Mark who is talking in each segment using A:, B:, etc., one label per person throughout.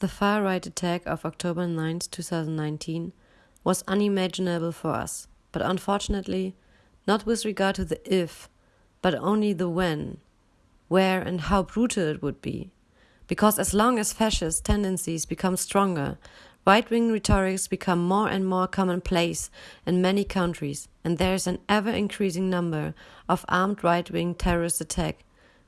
A: The far right attack of October 9, 2019, was unimaginable for us, but unfortunately, not with regard to the if, but only the when, where, and how brutal it would be. Because as long as fascist tendencies become stronger, right wing rhetorics become more and more commonplace in many countries, and there is an ever increasing number of armed right wing terrorist attacks,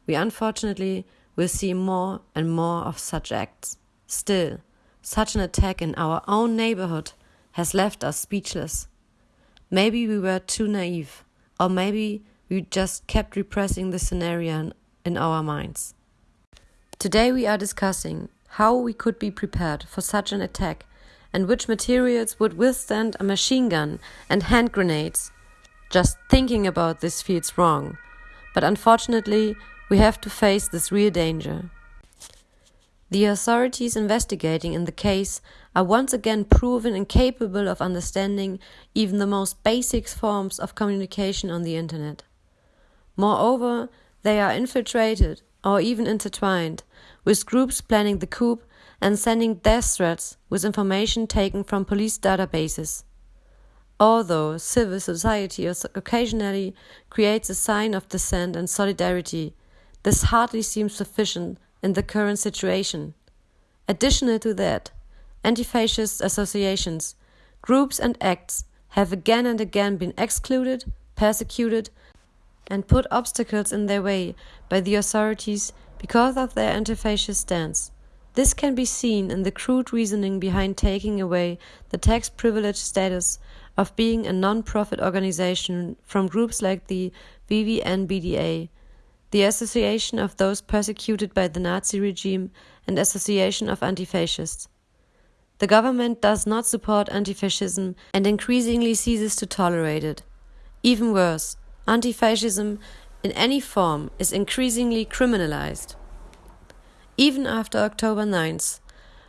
A: we unfortunately will see more and more of such acts. Still, such an attack in our own neighborhood has left us speechless. Maybe we were too naive, or maybe we just kept repressing the scenario in our minds. Today we are discussing how we could be prepared for such an attack and which materials would withstand a machine gun and hand grenades. Just thinking about this feels wrong, but unfortunately, we have to face this real danger. The authorities investigating in the case are once again proven incapable of understanding even the most basic forms of communication on the internet. Moreover, they are infiltrated or even intertwined with groups planning the coup and sending death threats with information taken from police databases. Although civil society occasionally creates a sign of dissent and solidarity, this hardly seems sufficient in the current situation. Additional to that, anti fascist associations, groups, and acts have again and again been excluded, persecuted, and put obstacles in their way by the authorities because of their anti fascist stance. This can be seen in the crude reasoning behind taking away the tax privilege status of being a non profit organization from groups like the VVN-BDA the Association of Those Persecuted by the Nazi Regime and Association of Anti-Fascists. The government does not support anti-fascism and increasingly ceases to tolerate it. Even worse, anti-fascism in any form is increasingly criminalized. Even after October 9th,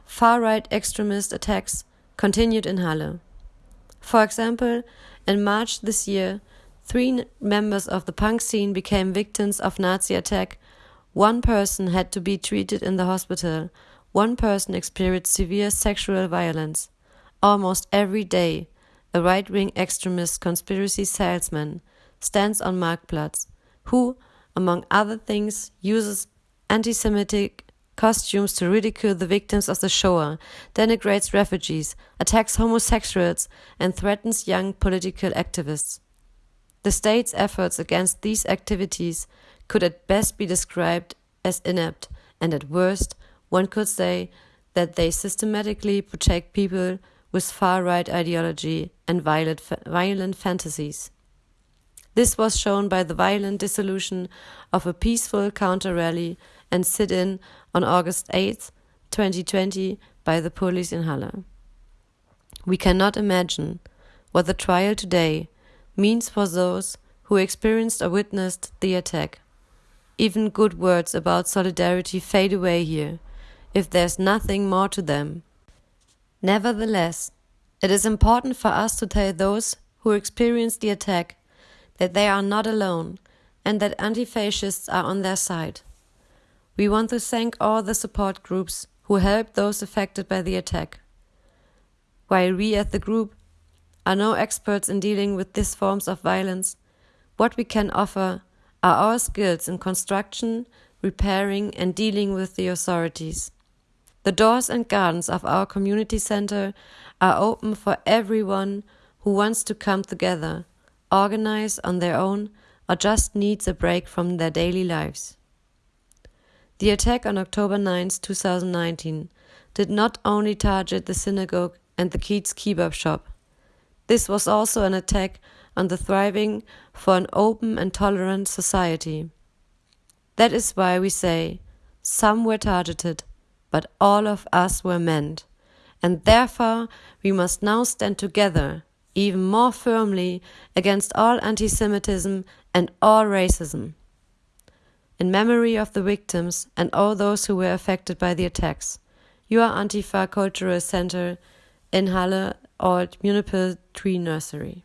A: far-right extremist attacks continued in Halle. For example, in March this year, Three members of the punk scene became victims of Nazi attack. One person had to be treated in the hospital. One person experienced severe sexual violence. Almost every day, a right wing extremist conspiracy salesman stands on Marktplatz, who, among other things, uses anti Semitic costumes to ridicule the victims of the Shoah, denigrates refugees, attacks homosexuals, and threatens young political activists. The state's efforts against these activities could at best be described as inept, and at worst, one could say that they systematically protect people with far right ideology and violent, violent fantasies. This was shown by the violent dissolution of a peaceful counter rally and sit in on August 8, 2020, by the police in Halle. We cannot imagine what the trial today means for those who experienced or witnessed the attack. Even good words about solidarity fade away here, if there's nothing more to them. Nevertheless, it is important for us to tell those who experienced the attack that they are not alone and that anti fascists are on their side. We want to thank all the support groups who helped those affected by the attack. While we at the group are no experts in dealing with these forms of violence. What we can offer are our skills in construction, repairing, and dealing with the authorities. The doors and gardens of our community center are open for everyone who wants to come together, organize on their own, or just needs a break from their daily lives. The attack on October 9, 2019, did not only target the synagogue and the Kiez kebab shop, this was also an attack on the thriving for an open and tolerant society. That is why we say some were targeted, but all of us were meant, and therefore we must now stand together even more firmly against all anti Semitism and all racism. In memory of the victims and all those who were affected by the attacks, your Antifa Cultural Center in Halle Old Municipal Tree Nursery.